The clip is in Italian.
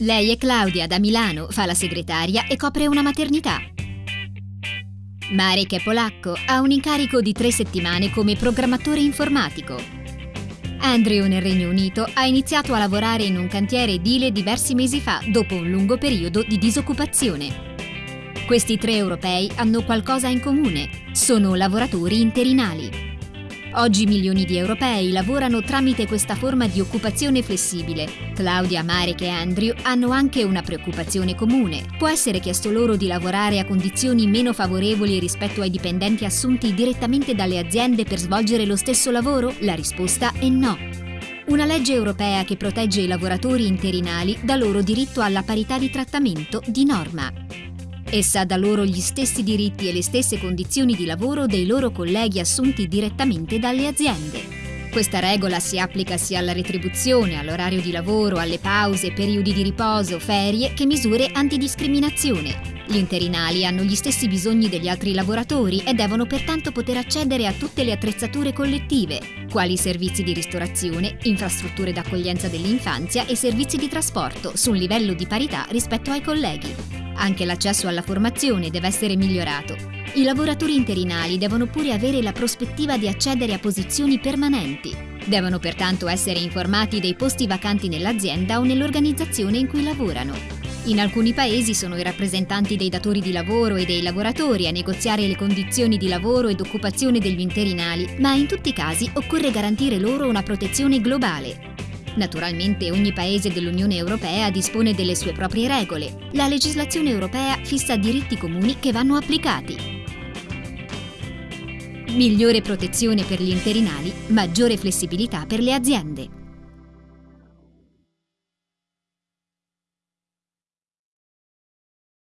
Lei è Claudia, da Milano, fa la segretaria e copre una maternità. Marek è polacco, ha un incarico di tre settimane come programmatore informatico. Andrew nel Regno Unito ha iniziato a lavorare in un cantiere edile diversi mesi fa dopo un lungo periodo di disoccupazione. Questi tre europei hanno qualcosa in comune, sono lavoratori interinali. Oggi milioni di europei lavorano tramite questa forma di occupazione flessibile. Claudia, Marek e Andrew hanno anche una preoccupazione comune. Può essere chiesto loro di lavorare a condizioni meno favorevoli rispetto ai dipendenti assunti direttamente dalle aziende per svolgere lo stesso lavoro? La risposta è no. Una legge europea che protegge i lavoratori interinali dà loro diritto alla parità di trattamento di norma. Essa dà loro gli stessi diritti e le stesse condizioni di lavoro dei loro colleghi assunti direttamente dalle aziende. Questa regola si applica sia alla retribuzione, all'orario di lavoro, alle pause, periodi di riposo, ferie, che misure antidiscriminazione. Gli interinali hanno gli stessi bisogni degli altri lavoratori e devono pertanto poter accedere a tutte le attrezzature collettive, quali servizi di ristorazione, infrastrutture d'accoglienza dell'infanzia e servizi di trasporto, su un livello di parità rispetto ai colleghi. Anche l'accesso alla formazione deve essere migliorato. I lavoratori interinali devono pure avere la prospettiva di accedere a posizioni permanenti. Devono pertanto essere informati dei posti vacanti nell'azienda o nell'organizzazione in cui lavorano. In alcuni paesi sono i rappresentanti dei datori di lavoro e dei lavoratori a negoziare le condizioni di lavoro ed occupazione degli interinali, ma in tutti i casi occorre garantire loro una protezione globale. Naturalmente ogni paese dell'Unione Europea dispone delle sue proprie regole. La legislazione europea fissa diritti comuni che vanno applicati. Migliore protezione per gli interinali, maggiore flessibilità per le aziende.